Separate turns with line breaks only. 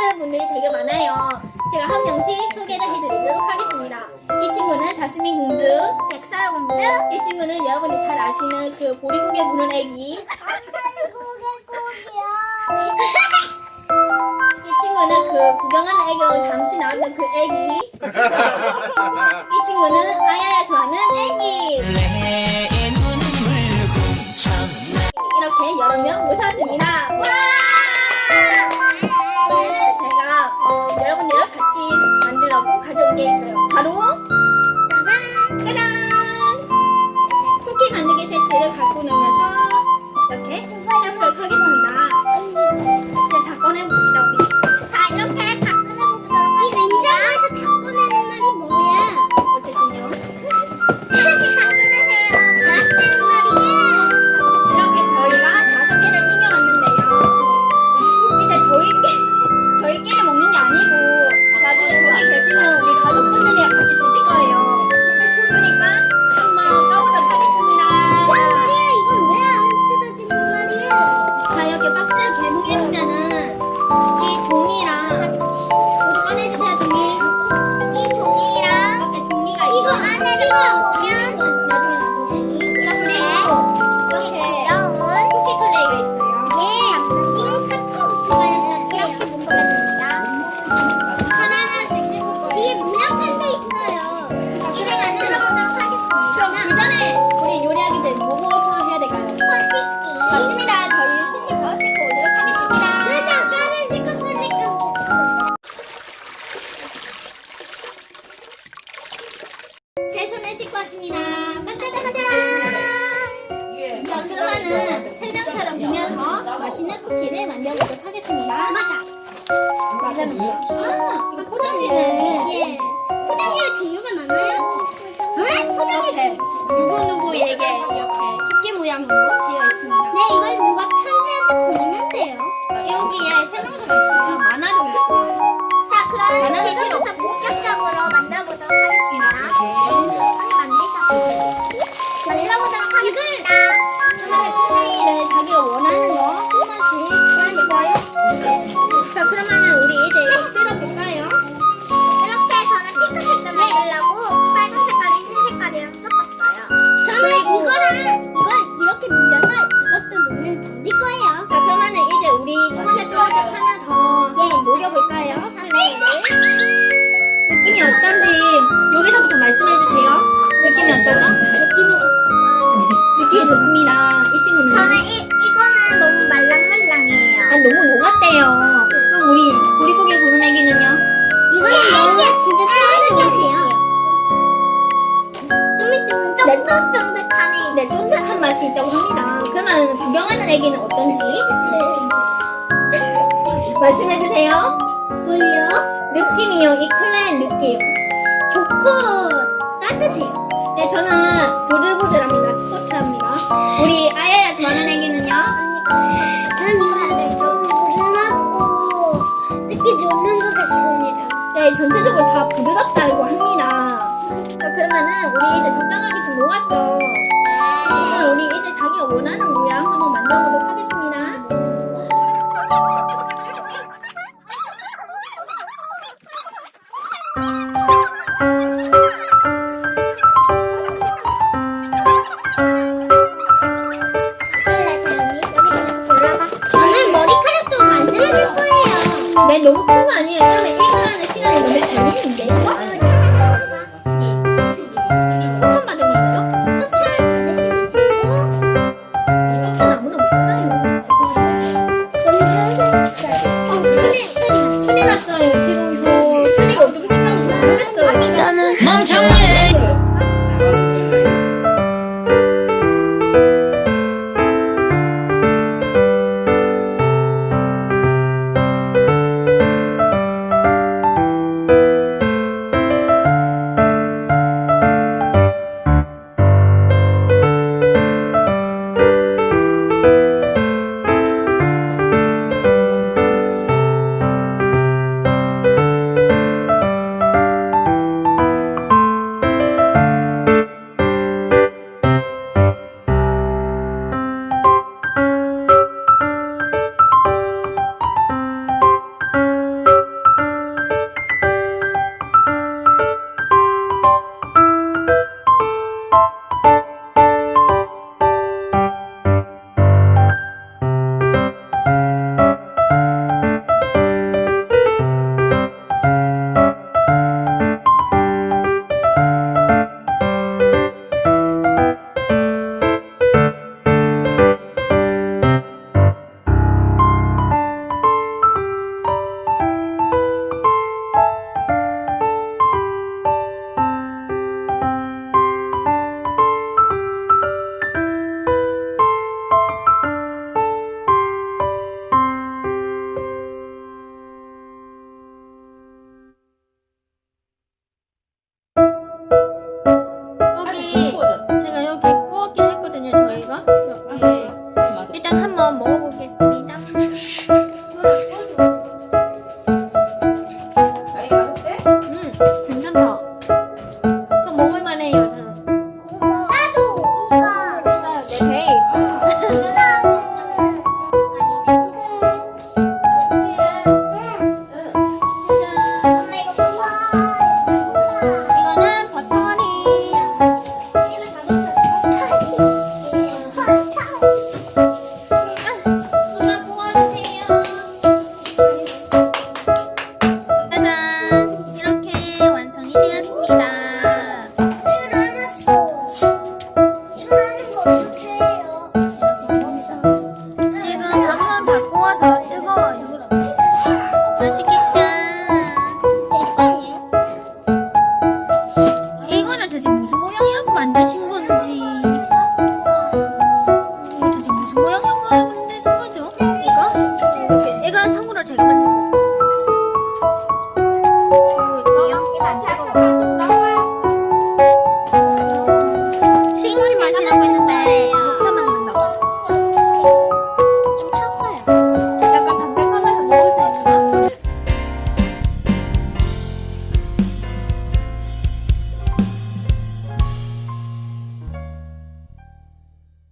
되게 많아요. 제가 한 명씩 소개를 해드리도록 하겠습니다. 이 친구는 자스민 공주,
백설 공주.
이 친구는 여러분이 잘 아시는 그 보리고개 부는 애기, 이 친구는 그 구경하는 애기로 잠시 나왔던 그 애기, 이 친구는 아야야 좋아하는 애기. 이렇게 여러 명 모셨습니다. 와! 이 종이랑, 우리 꺼내주세요, 종이.
이 종이랑
이렇게 종이가
이거
있고,
안에 보면
나중에, 나중에.
이렇게
이렇게,
귀여운
쿠키 클레이가 있어요.
예, 이건 카카오톡가 이렇게 문구가 됩니다.
하나하나씩 해볼 거예요.
뒤에 문양판도 있어요. 이제 만들어보도록 하겠습니다.
그럼 그 전에, 우리 요리하기 전에 뭐부터 해야 될까요?
손 씻기.
맞습니다. 자, 설명처럼 보면서 맛있는 쿠키를 만들어보도록 하겠습니다.
맞아.
맞아요. 아, 이거 포장지네.
예. 포장지에 종류가 많아요? 응? 포장지
이렇게 누구 누구에게 이렇게 쿠키 모양으로 되어 있습니다.
네, 이건 누가 편지한테 보내면 돼요.
여기에 설명서가 있어요. 만화도 있고요.
자, 그럼 지금부터 본격적으로 만들어보도록 하겠습니다. 만들어보도록 하겠습니다.
그러면 플레이를 자기가 원하는
쫀득쫀득하네.
네, 쫀득한 맛이 있다고 합니다. 그러면 구경하는 애기는 어떤지 말씀해주세요.
뭘요?
느낌이요. 이 클레의 느낌.
좋고 따뜻해요.
네, 저는 부들부들합니다. 스포츠합니다. 우리 아야야 좋아하는 애기는요?
저는 이거는 좀 부드럽고 느낌 좋는 것 같습니다.
네, 전체적으로 다 부드럽다고 합니다. 자, 그러면은 우리 이제 적당하 녹았죠? 그러면 우리 이제 자기가 원하는 모양 한번 만들어 보도록 하겠습니다.
만들어줄 거예요.
네, 너무 큰 거 아니에요?
정말